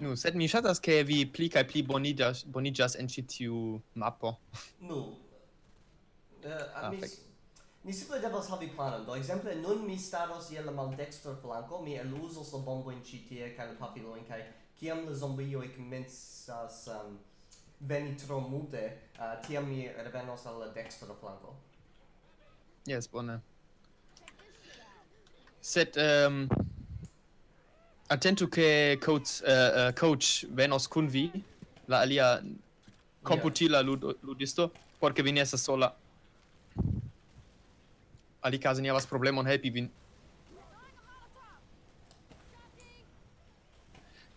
Nu, sed mi ŝatas ke vi pli kaj pli boniĝas boniĝas en ĉi tiu mapo. Nu. Uh, mi, mi simple devas havi planon. Do ekzemple nun mi staros je la maldekstra flanko, mi eluzos la bombojn ĉi tie kaj la pafilojn kaj kiam la zombioj komencas um, veni tro multe, uh, tiam mi revenos al la dekstra flanko. Jes, bone. Sed um, Attentu che coach uh, uh, coach venos kun vi la alia computila lud ludisto porque vi ne estas sola. Alikaze ni havas problemon helpi vin.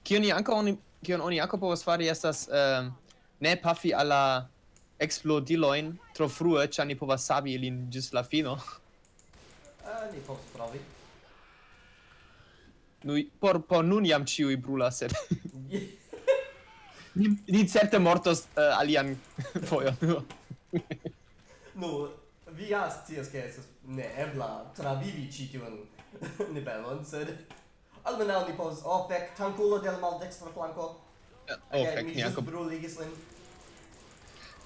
Kion ni ankaŭ oni kion oni ankaŭ povas fari estas uh, ne pafi alla explodiloin tro frue, ĉar ni povas savi ilin ĝis la fino. Ah, ni povas provi. Noi por por nun iam ciui brulas sed ni, ni certe mortos uh, alian fojon. nu, vi ja scias ke estas neebla travivi ĉi tiun nivelon, sed almenaŭ ni povas oh fek tankulo de la maldekstra flanko. Uh, eh, oh okay, fek, ni ankaŭ bruligis lin.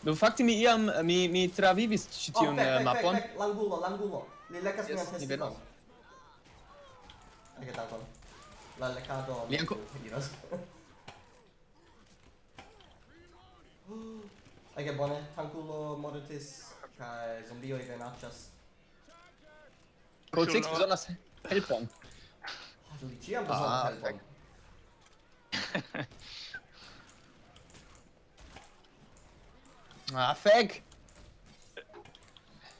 Do no, fakte mi iam mi mi travivis ĉi oh, tiun oh, fek, fek, mapon. Fek, langulo, langulo. Li lekas yes, mian testikon. Ege dankon la lecado li anco diras Ai che bone, Hanculo mortis, cae zombioi venaccias. Roll 6 besonas helpon. Ah, du ciam ah, helpon. Ah, feg!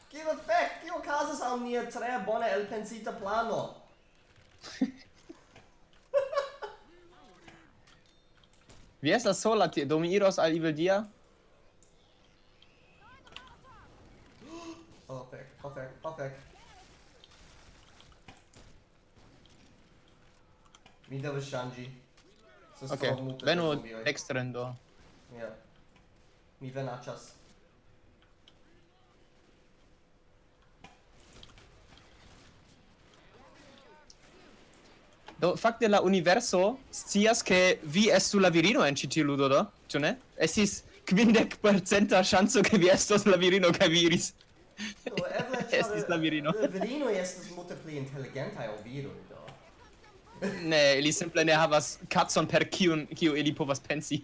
Kio feg? Kio casas al nia tre bone elpensita plano? Vi estas sola tie, do mi iros al Iveldia. Oh, fek, oh, fek, oh, fek. Mi devas ŝanĝi. Ok, venu dextren do. Ja. Mi venaĉas. Do fakte la universo scias ke vi estu la virino en ĉi tiu ludo do, ĉu ne? Estis kvindek percenta ŝanco ke vi estos la virino kaj vi iris. Do eble estis la virino. La virino estas multe pli inteligentaj ol viroj do. ne, ili simple ne havas kacon per kiun kiu ili povas pensi.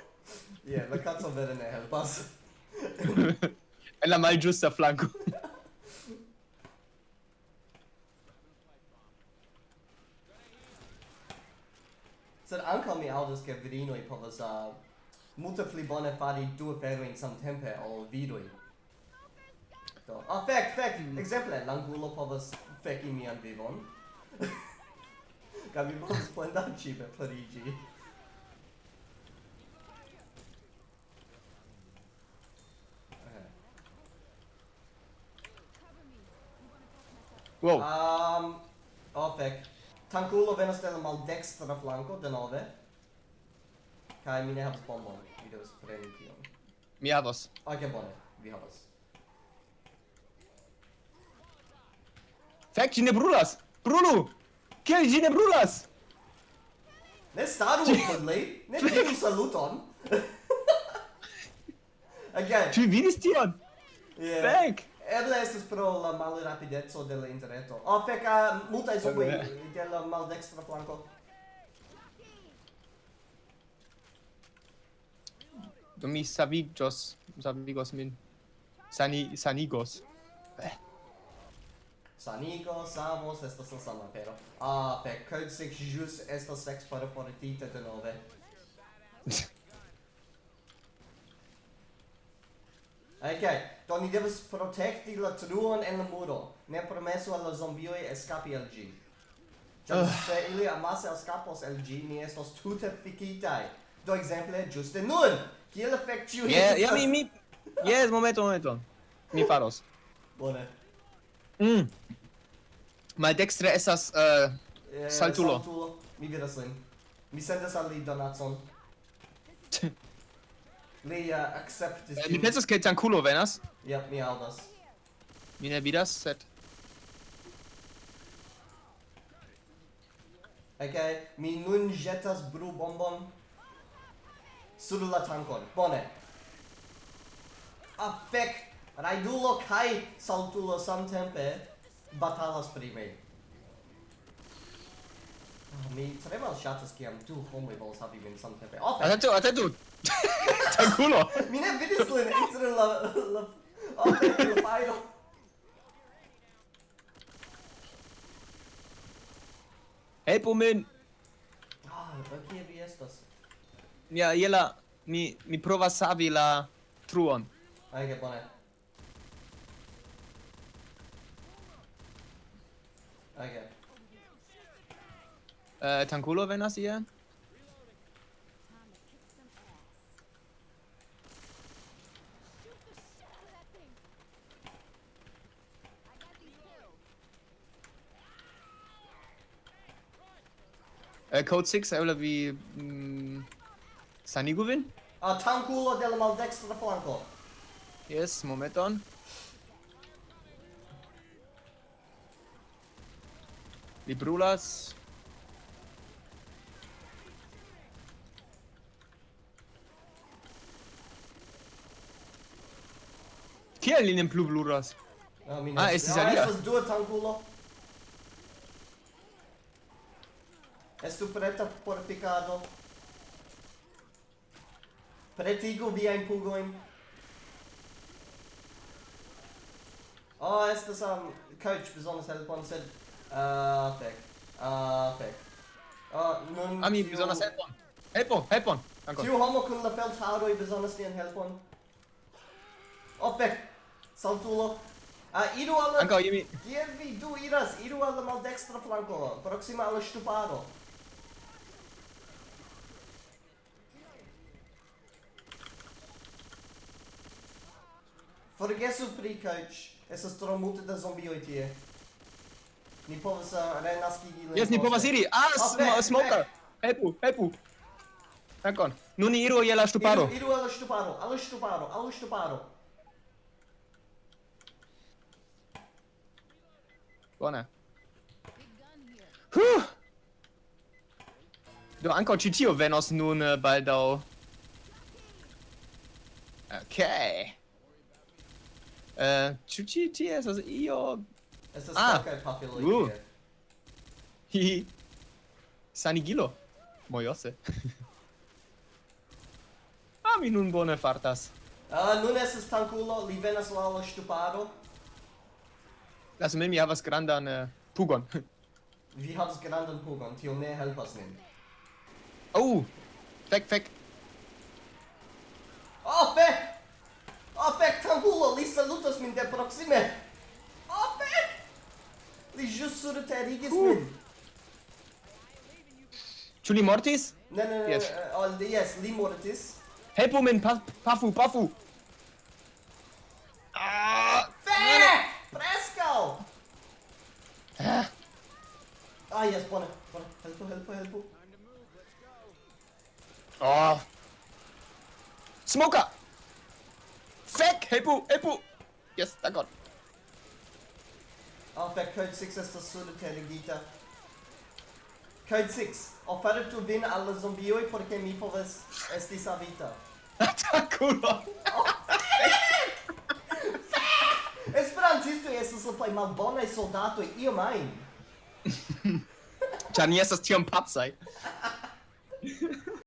yeah, la kaco vere ne helpas. en la malĝusta flanko. sed ankaŭ mi aŭdas ke virinoj povas uh, multe pli bone fari du aferojn samtempe ol viroj. Do, ah, fek, fek, mm. exemple, l'angulo povas feki mian vivon. Kaj mi povas plendanci per pleniĝi. Wow. Um, oh, fek. Tankulo venas de la maldekstra flanko denove. Kaj mi ne havas bombon. Mi devas preni tion. Mi havas. Ok, bone. Vi havas. Fek, ĝi ne brulas! Brulu! Kiel ĝi ne brulas? Ne staru kunli! Ne diru saluton! Again! Ĉu vi vidis tion? Yeah. Fek! eble estas pro la malrapideco de la interreto. Oh, feca, multaj suboj de la maldekstra flanko. Do mi savigos, savigos min. Sani, sanigos. Eh. Sanigo, Samos, estas la sama pero. Ah, fec, Code jus estas sex para fortita de nove. Ok, do ni devas protekti la truon en la muro. Ne promesu al la zombioi escapi el gi. Ĉar uh. se ili amase escapos el gi, ni estos tute fikitaj. Do ekzemple ĝuste nun! Kiel efekt ĉiuj yeah, yeah, mi, mi... Yes, momento, momento. Mi faros. Bone. Mm. Maldextre estas uh, eh, saltulo. saltulo. Mi vidas lin. Mi sendas al li donacon. Li uh, acceptis eh, Mi pensas ke Tankulo venas. Ja, mi aŭdas. Mi ne vidas, sed Okay, mi nun jetas bru bombon sur la tankon. Bone. Afek, raidulo kai saltulo samtempe batalas pri mi mi tre malŝatas kiam du homoj volas havi min samtempe. Ofe. Atentu, atentu. Tangulo. mi ne vidis lin inter la la oh, ofe la fajro. Helpu min. Ah, kie vi estas? Ja, je la mi mi provas savi la truon. Ege bone. Ege. Uh, Tankulo venas ie? Uh, code 6 eble vi mm, sanigu vin? Ah, uh, tankulo de la maldextra flanco. Yes, momenton. Li brulas. Kiel li ne plu bluras? Ah, mi ne. Ah, estis ah, alia. Ah, estas dua tangulo. Estu preta por picado. Pretigu viajn pugojn. Oh, estas um, coach bezonas helpon, sed... Ah, uh, fek. Ah, uh, fek. Ah, uh, nun... Ah, Ami, tiu... bezonas helpon. Helpon, helpon! Ancon. Tiu homo kun la feldharoj bezonas nian helpon. Oh, fek! Saltulo. Ah, iru al... Anca, mi... Kie vi du iras? Iru al la maldextra flanco, proxima al ŝtuparo. Forgesu pri coach. Estas tro multe da zombioj tie. Ni povas renaskigi lin. Yes, ni povas iri. Ah, oh, smoka. Helpu, helpu. Dankon. Nun iru je la ŝtuparo. Iru, iru al la ŝtuparo, al la ŝtuparo, al la ŝtuparo. Bone. Huh! Do ankaŭ ĉi tio venos nun uh, baldaŭ. Okay. Uh, eh, ĉu ĉi tie estas io? Estas ah. kaj papilo. Uh. Hi. Sanigilo. Mojose. ah, mi nun bone fartas. Ah, uh, nun estas tankulo, li venas la ŝtuparo tamen mi havas grandan uh, pugon. vi havas grandan pugon, tio ne helpas nin. Oh! Fek, fek! Oh, fek! Oh, fek, tangulo! Li salutas min de proxime! Oh, fek! Li jus surterigis uh. min! Ĉu li mortis? Ne, ne, ne, yes. Uh, eh, oh, yes, li mortis. Helpu min, pa pafu, pafu! yes, bone, bone. Help, help, help. Ah. Oh. Smoker! Fek! Help, help! Yes, thank god. Ah, fek, Code 6 efter Södertälje Gita. Code 6. Affärer tog din alla zombio porque mi poves esti savita. Ataculo! Oh, Esperantisto estas la plej malbonaj soldatoj iom ajn. Janias das Tier am Pub sei.